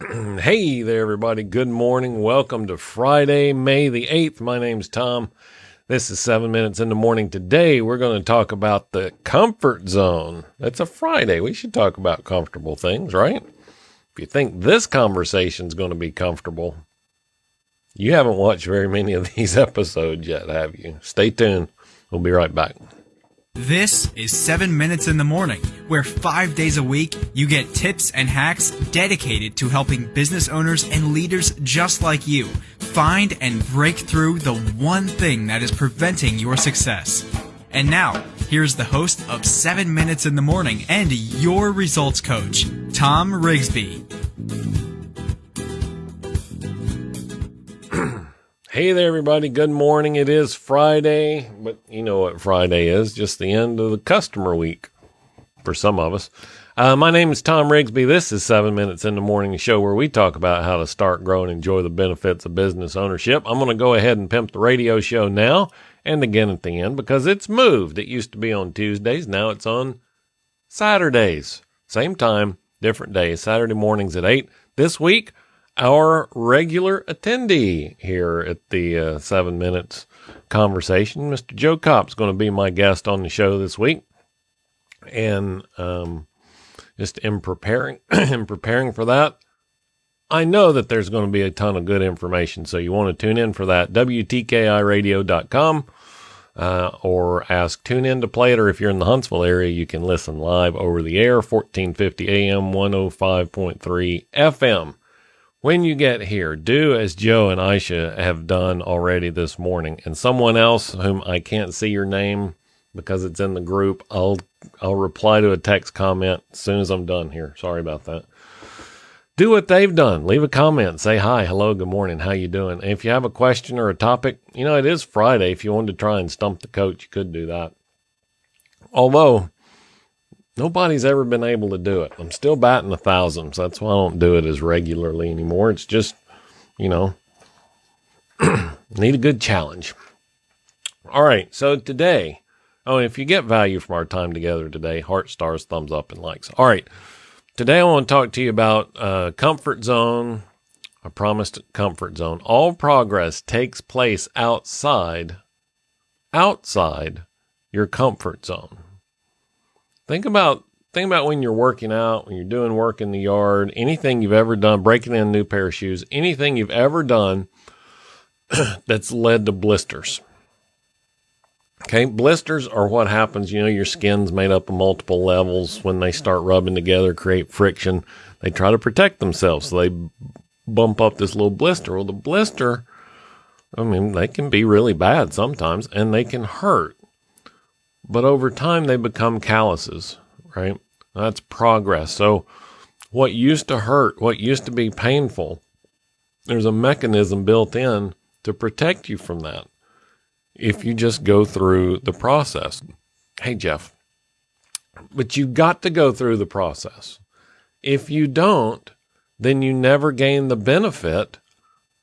hey there, everybody. Good morning. Welcome to Friday, May the 8th. My name's Tom. This is seven minutes in the morning. Today, we're going to talk about the comfort zone. It's a Friday. We should talk about comfortable things, right? If you think this conversation is going to be comfortable, you haven't watched very many of these episodes yet, have you? Stay tuned. We'll be right back. This is 7 Minutes in the Morning, where five days a week you get tips and hacks dedicated to helping business owners and leaders just like you find and break through the one thing that is preventing your success. And now, here's the host of 7 Minutes in the Morning and your results coach, Tom Rigsby. Hey there, everybody. Good morning. It is Friday, but you know what Friday is just the end of the customer week for some of us. Uh, my name is Tom Rigsby. This is Seven Minutes in the Morning show where we talk about how to start, grow, and enjoy the benefits of business ownership. I'm going to go ahead and pimp the radio show now and again at the end because it's moved. It used to be on Tuesdays. Now it's on Saturdays. Same time, different days. Saturday mornings at 8. This week, our regular attendee here at the uh, seven minutes conversation. Mr. Joe Kopp's going to be my guest on the show this week. And um, just in preparing, in preparing for that, I know that there's going to be a ton of good information. So you want to TuneIn for that. WTKIRadio.com. Uh, or ask tune in to play it, or if you're in the Huntsville area, you can listen live over the air, 1450 AM, 105.3 FM. When you get here, do as Joe and Aisha have done already this morning, and someone else whom I can't see your name because it's in the group. I'll I'll reply to a text comment as soon as I'm done here. Sorry about that. Do what they've done. Leave a comment. Say hi, hello, good morning. How you doing? And if you have a question or a topic, you know it is Friday. If you wanted to try and stump the coach, you could do that. Although Nobody's ever been able to do it. I'm still batting a thousand, so that's why I don't do it as regularly anymore. It's just, you know, need a good challenge. All right, so today, oh, if you get value from our time together today, heart stars, thumbs up, and likes. All right, today I want to talk to you about uh, comfort zone. I promised comfort zone. All progress takes place outside, outside your comfort zone. Think about think about when you're working out, when you're doing work in the yard, anything you've ever done, breaking in a new pair of shoes, anything you've ever done that's led to blisters. Okay, blisters are what happens. You know, your skin's made up of multiple levels. When they start rubbing together, create friction. They try to protect themselves, so they bump up this little blister. Well, the blister, I mean, they can be really bad sometimes, and they can hurt. But over time, they become calluses, right? That's progress. So, what used to hurt, what used to be painful, there's a mechanism built in to protect you from that if you just go through the process. Hey, Jeff, but you've got to go through the process. If you don't, then you never gain the benefit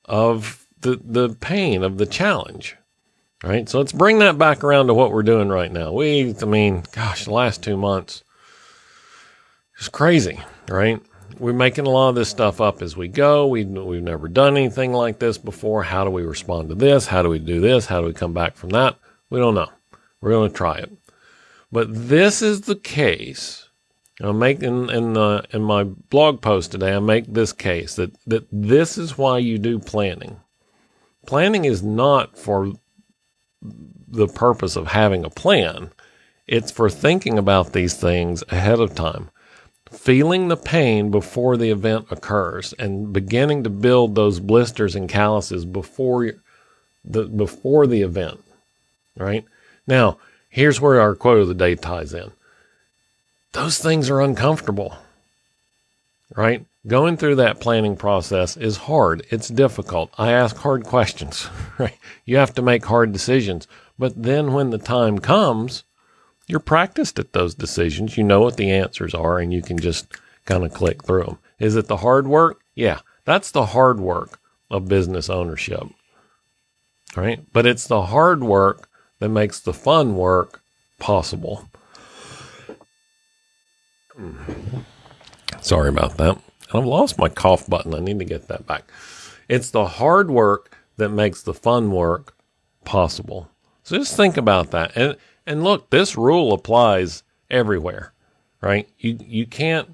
of the, the pain of the challenge. Right. So let's bring that back around to what we're doing right now. We, I mean, gosh, the last two months is crazy, right? We're making a lot of this stuff up as we go. We, we've never done anything like this before. How do we respond to this? How do we do this? How do we come back from that? We don't know. We're going to try it. But this is the case. I'm making in the uh, in my blog post today. I make this case that that this is why you do planning. Planning is not for the purpose of having a plan. It's for thinking about these things ahead of time, feeling the pain before the event occurs, and beginning to build those blisters and calluses before the before the event. Right now, here's where our quote of the day ties in. Those things are uncomfortable. Right? Going through that planning process is hard. It's difficult. I ask hard questions, right? You have to make hard decisions. But then when the time comes, you're practiced at those decisions. You know what the answers are and you can just kind of click through them. Is it the hard work? Yeah, that's the hard work of business ownership. Right? But it's the hard work that makes the fun work possible. Hmm. Sorry about that. I've lost my cough button. I need to get that back. It's the hard work that makes the fun work possible. So just think about that. And and look, this rule applies everywhere, right? You you can't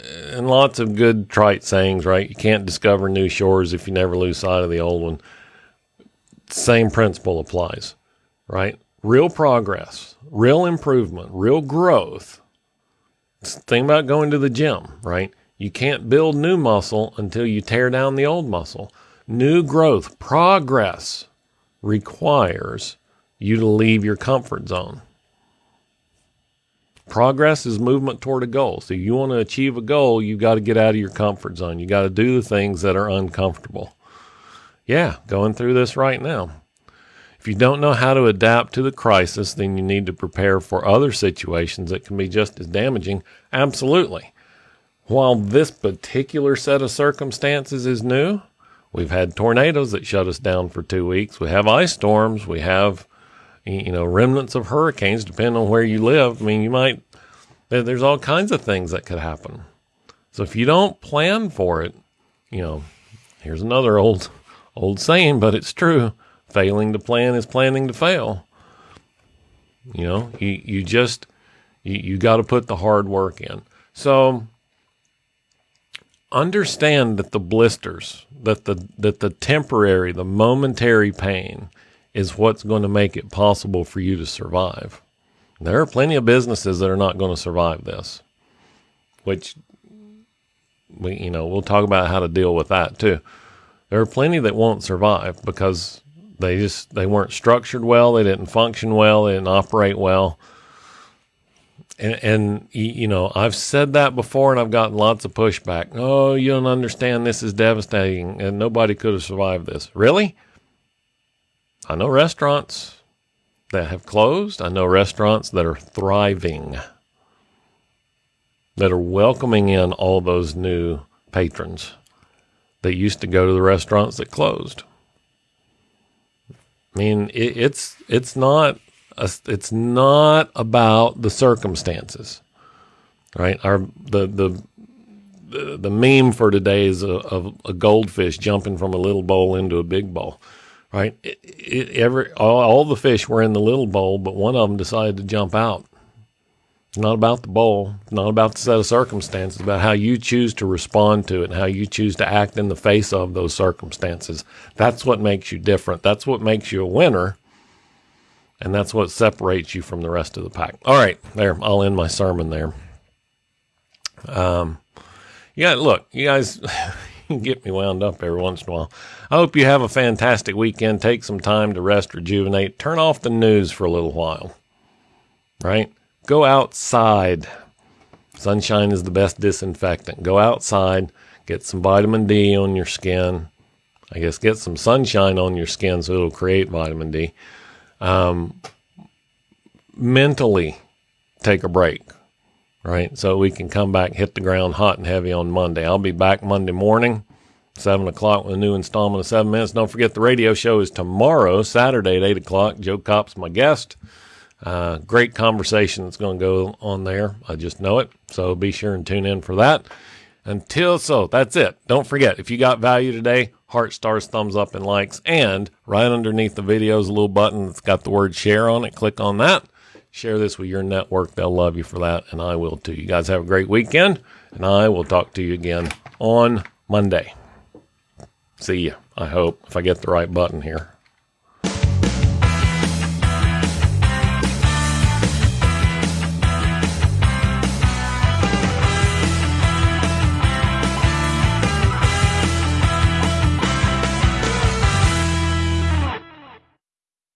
and lots of good trite sayings, right? You can't discover new shores if you never lose sight of the old one. Same principle applies, right? Real progress, real improvement, real growth. Think about going to the gym, right? You can't build new muscle until you tear down the old muscle. New growth, progress requires you to leave your comfort zone. Progress is movement toward a goal. So you want to achieve a goal, you've got to get out of your comfort zone. You got to do the things that are uncomfortable. Yeah, going through this right now. If you don't know how to adapt to the crisis, then you need to prepare for other situations that can be just as damaging. Absolutely. While this particular set of circumstances is new, we've had tornadoes that shut us down for two weeks. We have ice storms. We have you know, remnants of hurricanes, depending on where you live. I mean, you might, there's all kinds of things that could happen. So if you don't plan for it, you know, here's another old, old saying, but it's true. Failing to plan is planning to fail. You know, you, you just, you, you got to put the hard work in. So understand that the blisters, that the, that the temporary, the momentary pain is what's going to make it possible for you to survive. There are plenty of businesses that are not going to survive this, which we, you know, we'll talk about how to deal with that too. There are plenty that won't survive because they just they weren't structured well, they didn't function well, they didn't operate well. And, and you know, I've said that before, and I've gotten lots of pushback. Oh, you don't understand. This is devastating, and nobody could have survived this. Really? I know restaurants that have closed. I know restaurants that are thriving, that are welcoming in all those new patrons that used to go to the restaurants that closed. I mean, it, it's it's not a, it's not about the circumstances, right? Our the the the, the meme for today is a, a, a goldfish jumping from a little bowl into a big bowl right? It, it, every all, all, the fish were in the little bowl, but one of them decided to jump out. It's not about the bowl. It's not about the set of circumstances. about how you choose to respond to it and how you choose to act in the face of those circumstances. That's what makes you different. That's what makes you a winner. And that's what separates you from the rest of the pack. All right, there. I'll end my sermon there. Um, yeah, look, you guys. get me wound up every once in a while. I hope you have a fantastic weekend. Take some time to rest, rejuvenate, turn off the news for a little while. Right? Go outside. Sunshine is the best disinfectant. Go outside, get some vitamin D on your skin. I guess get some sunshine on your skin so it'll create vitamin D. Um, mentally, take a break right? So we can come back, hit the ground hot and heavy on Monday. I'll be back Monday morning, 7 o'clock with a new installment of 7 Minutes. Don't forget the radio show is tomorrow, Saturday at 8 o'clock. Joe Kopp's my guest. Uh, great conversation that's going to go on there. I just know it. So be sure and tune in for that. Until so, that's it. Don't forget, if you got value today, heart stars, thumbs up, and likes. And right underneath the video is a little button that's got the word share on it. Click on that Share this with your network. They'll love you for that, and I will too. You guys have a great weekend, and I will talk to you again on Monday. See you, I hope, if I get the right button here.